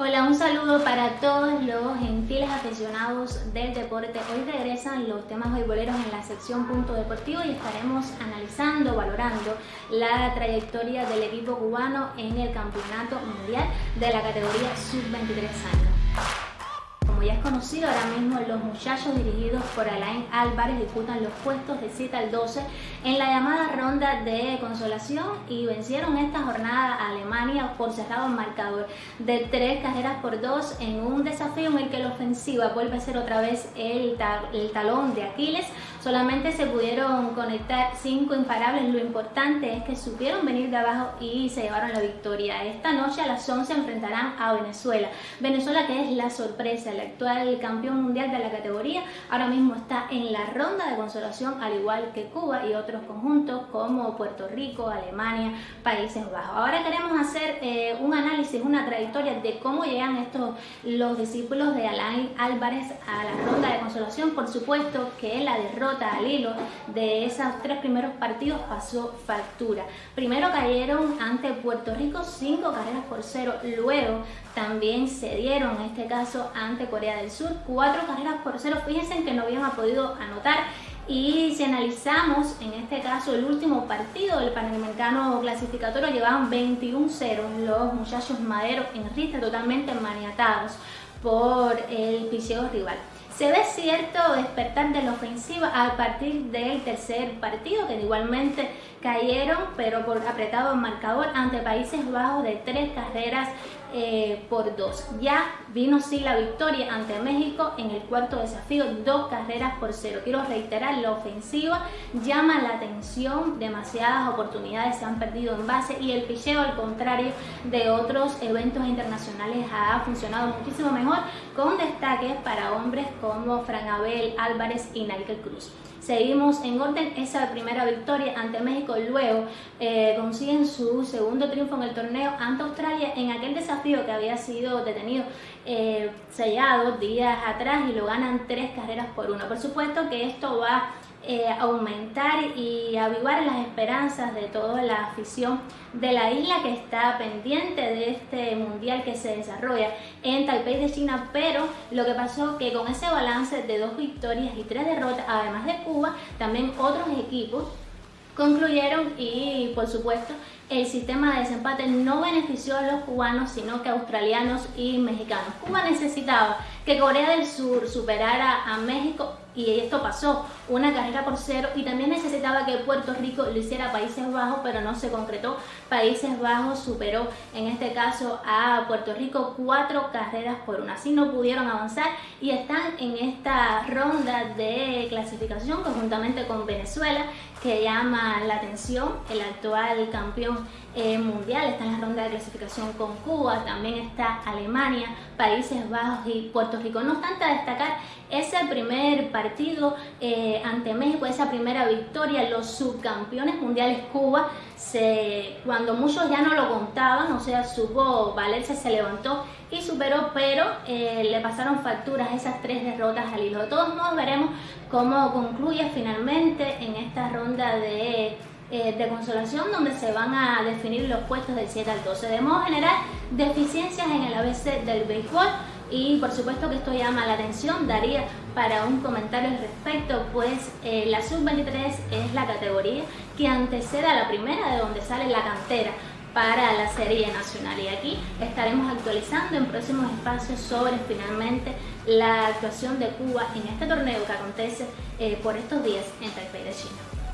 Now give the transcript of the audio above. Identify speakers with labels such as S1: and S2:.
S1: Hola, un saludo para todos los gentiles aficionados del deporte. Hoy regresan los temas boleros en la sección punto deportivo y estaremos analizando, valorando la trayectoria del equipo cubano en el campeonato mundial de la categoría sub-23 años. Como ya es conocido, ahora mismo los muchachos dirigidos por Alain Álvarez disputan los puestos de 7 al 12 en la llamada ronda de consolación y vencieron esta jornada a Alemania por cerrado marcador de 3 carreras por 2 en un desafío en el que la ofensiva vuelve a ser otra vez el, el talón de Aquiles. Solamente se pudieron conectar 5 imparables, lo importante es que supieron venir de abajo y se llevaron la victoria. Esta noche a las 11 enfrentarán a Venezuela. Venezuela que es la sorpresa, la actual campeón mundial de la categoría, ahora mismo está en la ronda de consolación, al igual que Cuba y otros conjuntos como Puerto Rico, Alemania, Países Bajos. Ahora queremos hacer eh, un análisis, una trayectoria de cómo llegan estos los discípulos de Alain Álvarez a la ronda de consolación. Por supuesto que la derrota al hilo de esos tres primeros partidos pasó factura. Primero cayeron ante Puerto Rico cinco carreras por cero, luego también se dieron en este caso ante Corea del Sur, cuatro carreras por cero. Fíjense que no habían podido anotar y si analizamos en este caso el último partido del Panamericano clasificatorio llevaban 21-0 los muchachos maderos en rista totalmente maniatados por el piseo rival. Se ve cierto despertar de la ofensiva a partir del tercer partido, que igualmente cayeron, pero por apretado marcador ante Países Bajos de tres carreras eh, por dos. Ya vino sí la victoria ante México en el cuarto desafío, dos carreras por cero. Quiero reiterar, la ofensiva llama la atención, demasiadas oportunidades se han perdido en base y el picheo al contrario de otros eventos internacionales ha funcionado muchísimo mejor con destaques para hombres como Fran Abel Álvarez y Nigel Cruz. Seguimos en orden esa primera victoria ante México, luego eh, consiguen su segundo triunfo en el torneo ante Australia en aquel desafío que había sido detenido, eh, sellado días atrás y lo ganan tres carreras por una. Por supuesto que esto va eh, aumentar y avivar las esperanzas de toda la afición de la isla que está pendiente de este mundial que se desarrolla en Taipei de China, pero lo que pasó que con ese balance de dos victorias y tres derrotas, además de Cuba, también otros equipos concluyeron y por supuesto el sistema de desempate no benefició a los cubanos sino que australianos y mexicanos. Cuba necesitaba que Corea del Sur superara a México y esto pasó, una carrera por cero y también necesitaba que Puerto Rico lo hiciera Países Bajos, pero no se concretó. Países Bajos superó en este caso a Puerto Rico cuatro carreras por una, así no pudieron avanzar y están en esta ronda de clasificación conjuntamente con Venezuela que llama la atención, el actual campeón eh, mundial está en la ronda de clasificación con Cuba, también está Alemania, Países Bajos y Puerto No obstante destacar ese primer partido eh, ante México, esa primera victoria, los subcampeones mundiales Cuba, se, cuando muchos ya no lo contaban, o sea, supo valerse, se levantó y superó, pero eh, le pasaron facturas esas tres derrotas al hilo. De todos modos veremos cómo concluye finalmente en esta ronda de eh, de consolación donde se van a definir los puestos del 7 al 12. De modo general, deficiencias en el ABC del béisbol y por supuesto que esto llama la atención, daría para un comentario al respecto, pues eh, la sub-23 es la categoría que antecede a la primera de donde sale la cantera para la serie nacional y aquí estaremos actualizando en próximos espacios sobre finalmente la actuación de Cuba en este torneo que acontece eh, por estos días en Taipei de China.